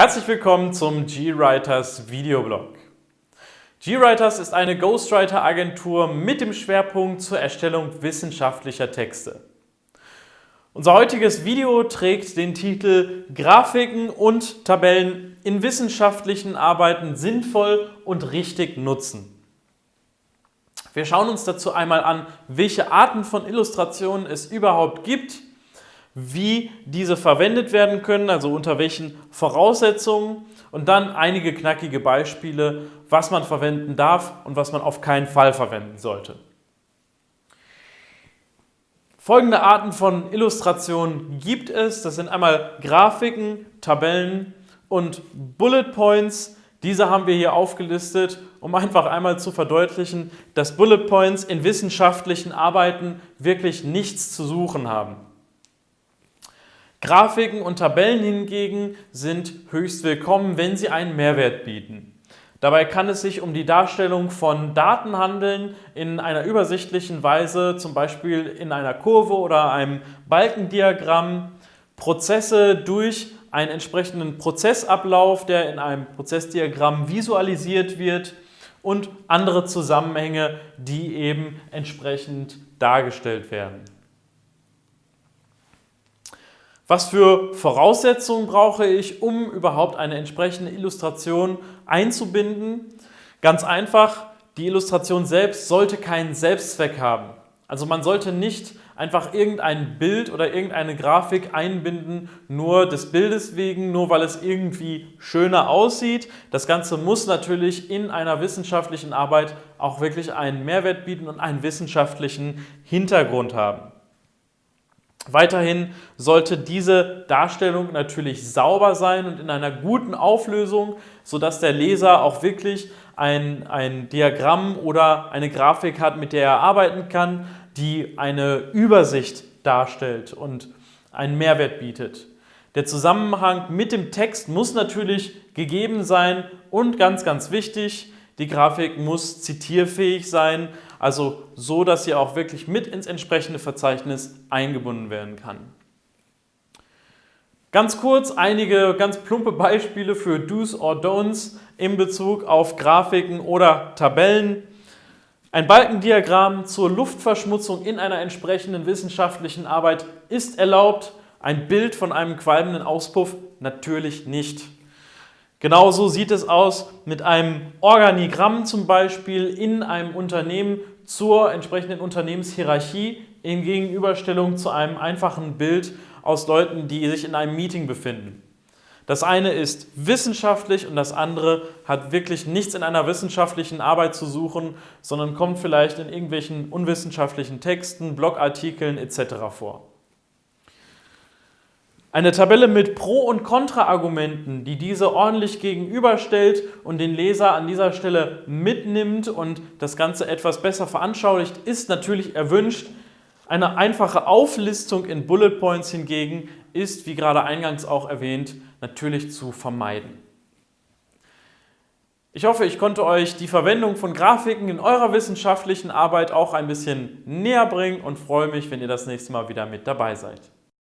Herzlich willkommen zum GWriters Videoblog. GWriters ist eine Ghostwriter-Agentur mit dem Schwerpunkt zur Erstellung wissenschaftlicher Texte. Unser heutiges Video trägt den Titel Grafiken und Tabellen in wissenschaftlichen Arbeiten sinnvoll und richtig nutzen. Wir schauen uns dazu einmal an, welche Arten von Illustrationen es überhaupt gibt, wie diese verwendet werden können, also unter welchen Voraussetzungen und dann einige knackige Beispiele, was man verwenden darf und was man auf keinen Fall verwenden sollte. Folgende Arten von Illustrationen gibt es. Das sind einmal Grafiken, Tabellen und Bullet Points. Diese haben wir hier aufgelistet, um einfach einmal zu verdeutlichen, dass Bullet Points in wissenschaftlichen Arbeiten wirklich nichts zu suchen haben. Grafiken und Tabellen hingegen sind höchst willkommen, wenn sie einen Mehrwert bieten. Dabei kann es sich um die Darstellung von Daten handeln in einer übersichtlichen Weise, zum Beispiel in einer Kurve oder einem Balkendiagramm, Prozesse durch einen entsprechenden Prozessablauf, der in einem Prozessdiagramm visualisiert wird und andere Zusammenhänge, die eben entsprechend dargestellt werden. Was für Voraussetzungen brauche ich, um überhaupt eine entsprechende Illustration einzubinden? Ganz einfach, die Illustration selbst sollte keinen Selbstzweck haben. Also man sollte nicht einfach irgendein Bild oder irgendeine Grafik einbinden, nur des Bildes wegen, nur weil es irgendwie schöner aussieht. Das Ganze muss natürlich in einer wissenschaftlichen Arbeit auch wirklich einen Mehrwert bieten und einen wissenschaftlichen Hintergrund haben. Weiterhin sollte diese Darstellung natürlich sauber sein und in einer guten Auflösung, sodass der Leser auch wirklich ein, ein Diagramm oder eine Grafik hat, mit der er arbeiten kann, die eine Übersicht darstellt und einen Mehrwert bietet. Der Zusammenhang mit dem Text muss natürlich gegeben sein und ganz, ganz wichtig, die Grafik muss zitierfähig sein, also so, dass sie auch wirklich mit ins entsprechende Verzeichnis eingebunden werden kann. Ganz kurz einige ganz plumpe Beispiele für Do's or Don'ts in Bezug auf Grafiken oder Tabellen. Ein Balkendiagramm zur Luftverschmutzung in einer entsprechenden wissenschaftlichen Arbeit ist erlaubt, ein Bild von einem qualmenden Auspuff natürlich nicht. Genauso sieht es aus mit einem Organigramm zum Beispiel in einem Unternehmen zur entsprechenden Unternehmenshierarchie in Gegenüberstellung zu einem einfachen Bild aus Leuten, die sich in einem Meeting befinden. Das eine ist wissenschaftlich und das andere hat wirklich nichts in einer wissenschaftlichen Arbeit zu suchen, sondern kommt vielleicht in irgendwelchen unwissenschaftlichen Texten, Blogartikeln etc. vor. Eine Tabelle mit Pro- und Kontraargumenten, die diese ordentlich gegenüberstellt und den Leser an dieser Stelle mitnimmt und das Ganze etwas besser veranschaulicht, ist natürlich erwünscht. Eine einfache Auflistung in Bullet Points hingegen ist, wie gerade eingangs auch erwähnt, natürlich zu vermeiden. Ich hoffe, ich konnte euch die Verwendung von Grafiken in eurer wissenschaftlichen Arbeit auch ein bisschen näher bringen und freue mich, wenn ihr das nächste Mal wieder mit dabei seid.